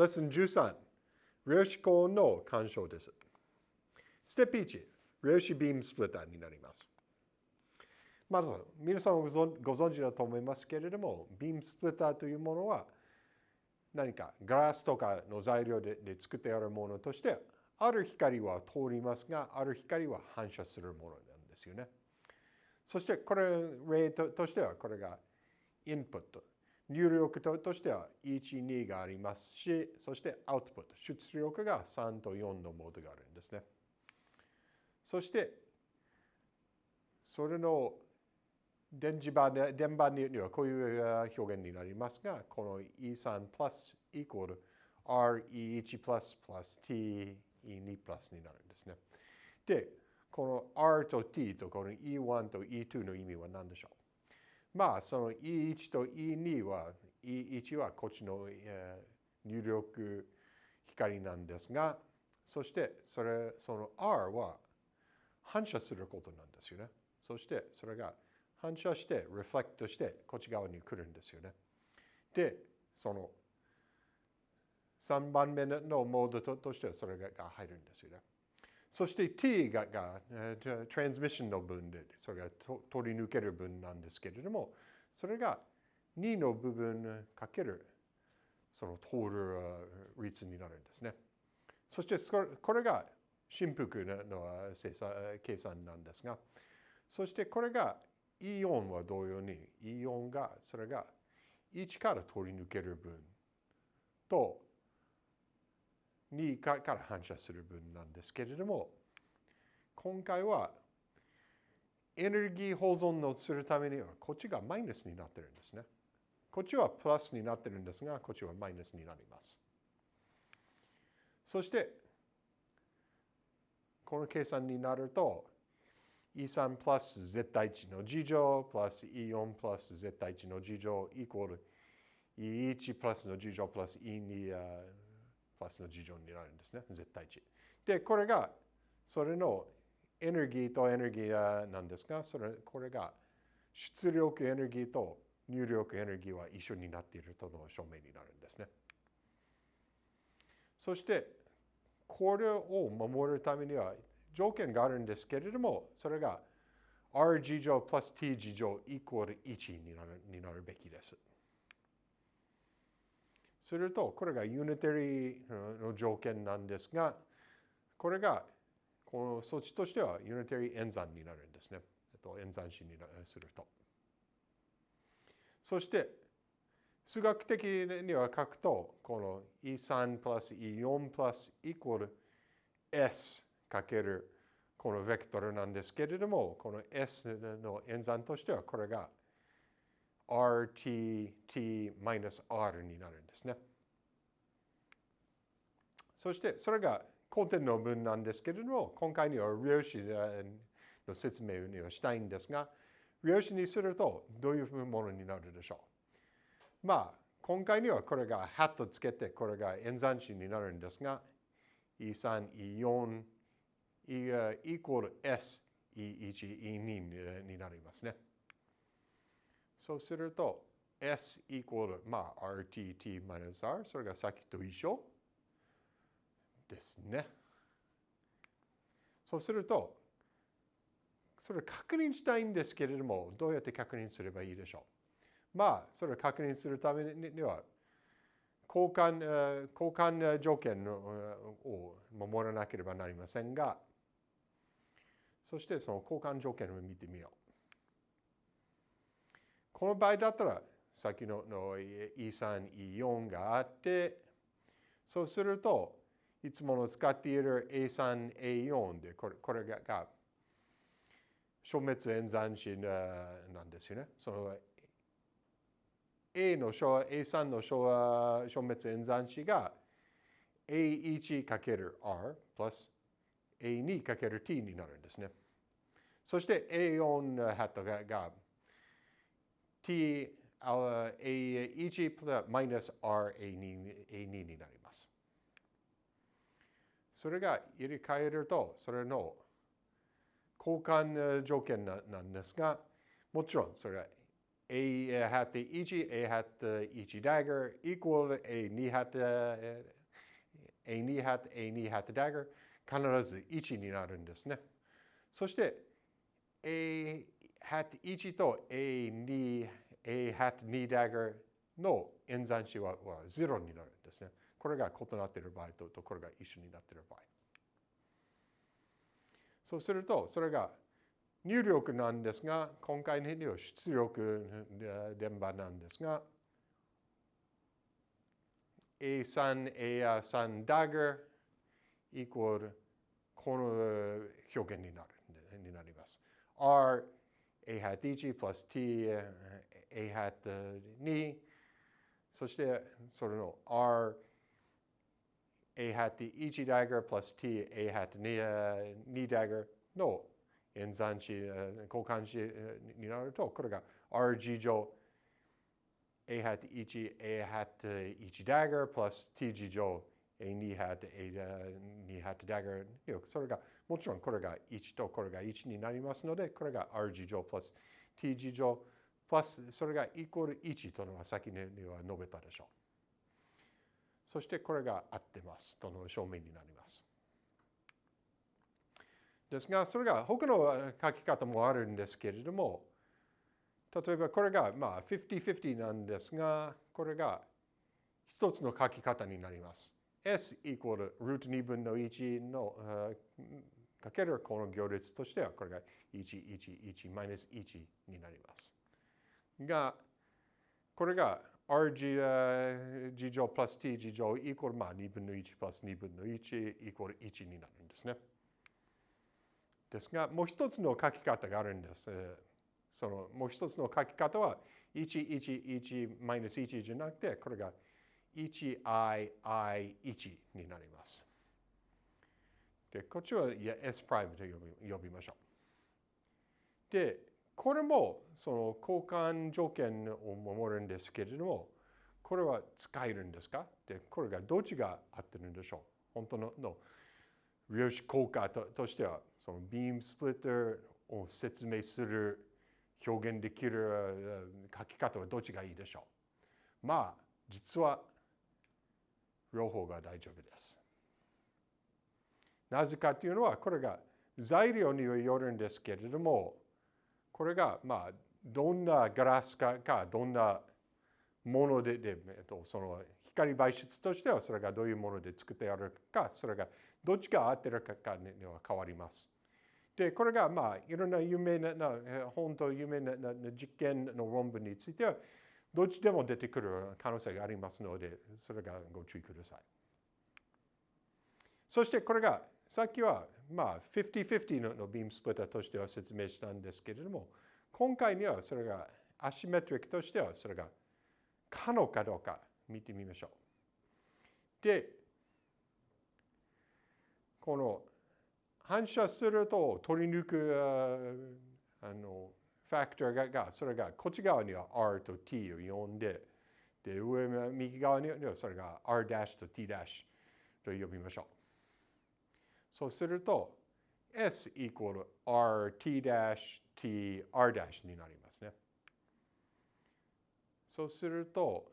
レッスン13、量子コーンの干渉です。ステップ1、量子ビームスプリッターになります。まず、皆さんご存知だと思いますけれども、ビームスプリッターというものは、何かガラスとかの材料でで作ってあるものとして、ある光は通りますが、ある光は反射するものなんですよね。そして、これ、例としては、これがインプット。入力としては1、2がありますし、そしてアウトプット、出力が3と4のモードがあるんですね。そして、それの電磁場で、電波にはこういう表現になりますが、この E3 プラスイコール RE1 プラスプラス TE2 プラスになるんですね。で、この R と T とこの E1 と E2 の意味は何でしょう？まあ、その E1 と E2 は、E1 はこっちの、入力光なんですが、そしてそれ、その R は反射することなんですよね。そしてそれが反射して、リフレクトしてこっち側に来るんですよね。で、その3番目のモードとしてはそれが入るんですよね。そして t がが、トランスミッションの分で、それが取り抜ける分なんですけれども、それが2の部分かけるその通る率になるんですね。そしてこれが振幅の計算なんですが、そしてこれがイオンは同様に、イオンが、それが1から取り抜ける分と2から反射する分なんですけれども、今回はエネルギー保存をするためには、こっちがマイナスになってるんですね。こっちはプラスになってるんですが、こっちはマイナスになります。そして、この計算になると、E3 プラス絶対値の事乗プラス E4 プラス絶対値の事乗イコール E1 プラスの事乗プラス E2 プラスの事乗になるんですね。絶対値。で、これが、それのエネルギーとエネルギーなんですが、それこれが出力エネルギーと入力エネルギーは一緒になっているとの証明になるんですね。そして、これを守るためには条件があるんですけれども、それが r 事乗 plus t 事乗イコール1になるになるべきです。すると、これがユニタリーの条件なんですが、これがこの措置としてはユニタリー演算になるんですね。えっと、演算子にすると。そして、数学的には書くと、この E3 プラス E4 プラスイコール S かけるこのベクトルなんですけれども、この S の演算としてはこれが RTT-R になるんですね。そしてそれが後天の文なんですけれども、今回には量子の説明にはしたいんですが、量子にするとどういうものになるでしょう。まあ、今回にはこれがハットつけて、これが演算子になるんですが、E3、E4、E イコール S、E1、E2 になりますね。そうすると、S イコール、まあ、RTT-R、それがさっきと一緒ですね。そうすると、それ確認したいんですけれども、どうやって確認すればいいでしょう？まあ、それを確認するためには、交換交換条件を守らなければなりませんが、そしてその交換条件を見てみよう。この場合だったら、さっきのの E3、E4 があって、そうすると、いつもの使っている A3、A4 で、これこれがが消滅演算子なんですよね。その A の A3 の消滅演算子が A1×R プラス A2×T になるんですね。そして A4 ハットがが t a1 プラマイナス r2 になります。それが入れ替えると、それの交換条件なんですが、もちろんそれは a ハット1、a ハット1ダガー equal a2 ハット a2 ハット a2 ハットダガー必ず1になるんですね。そして a ハット1と a2 a ハット2ダガーの演算子はは0になるんですね。これが異なっている場合ととこれが一緒になっている場合。そうすると、それが入力なんですが、今回のは出力電波なんですが、A3、A3 ダガーイコールこの表現になるになります。R、A ハット1 plus T、A ハット2、そしてそれの R、A ハット1ダガー plus T、A ハット2 2ダガーの演算子、交換子になると、これが RG 乗 A ハット1、A ハット1ダガー plus TG 乗 A2 ハット A2 ハットダガー。それが、もちろんこれが1とこれが1になりますので、これが RG 乗 plus TG 乗 plus それがイコール1とのは先には述べたでしょう。そしてこれが合ってますとの証明になります。ですが、それが他の書き方もあるんですけれども、例えばこれがまあ50-50なんですが、これが一つの書き方になります。S イコールルート2分の1のかけるこの行列としてはこれが111マイナス1になります。が、これが rg 乗プラス t 乗乗イコールまあ2分の1プラス2分の1イコール1になるんですね。ですが、もう一つの書き方があるんです。そのもう一つの書き方は、111マイナス1じゃなくて、これが 1i,i1 になります。で、こっちは s と呼び呼びましょう。で、これもその交換条件を守るんですけれども、これは使えるんですかで、これがどっちが合ってるんでしょう本当のの量子効果ととしては、そのビームスプリッターを説明する表現できる書き方はどっちがいいでしょうまあ、実は両方が大丈夫です。なぜかというのは、これが材料によるんですけれども、これが、まあ、どんなガラスかか、どんなもので、でえっと、その光媒質としては、それがどういうもので作ってあるか、それがどっちが合ってるかには変わります。で、これがまあいろんな有名な、本当有名な実験の論文については、どっちでも出てくる可能性がありますので、それがご注意ください。そしてこれが、さっきはまあ50-50のビームスプリッターとしては説明したんですけれども、今回にはそれがアシメトリックとしてはそれが可能かどうか見てみましょう。で、この反射すると取り抜くあのファクターががそれがこっち側には R と T を呼んでで上右側にはそれが R' と T' と呼びましょう。そうすると S イコール RT' T R' になりますね。そうすると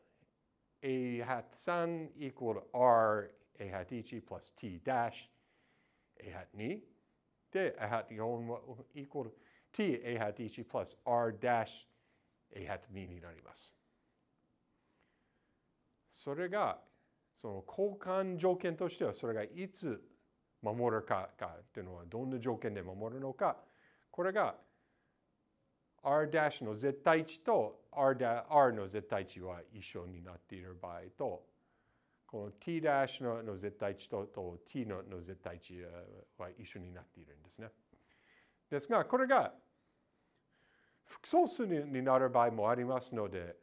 A ハット3イコール R A ハット1 plus T' a hat 2で a hat 4イコール t a hat 1 plus r dash a hat 2になります。それがその交換条件としてはそれがいつ守るかかっていうのはどんな条件で守るのかこれが r' の絶対値と r, r の絶対値は一緒になっている場合とこの t' のの絶対値とと t のの絶対値は一緒になっているんですね。ですが、これが複素数になる場合もありますので、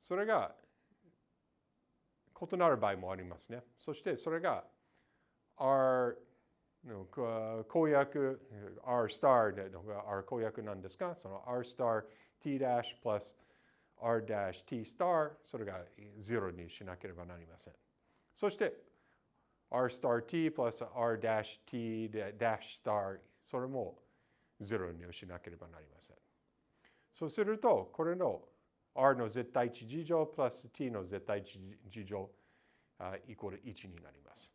それが異なる場合もありますね。そしてそれが R の公約 R スターの R 公約なんですが、その R スター T' plus r-t スター、それが0にしなければなりません。そして r スター t プラス r dash t ダッシュスターそれも0にしなければなりません。そうすると、これの r の絶対値事乗プラス t の絶対値事乗イコール1になります。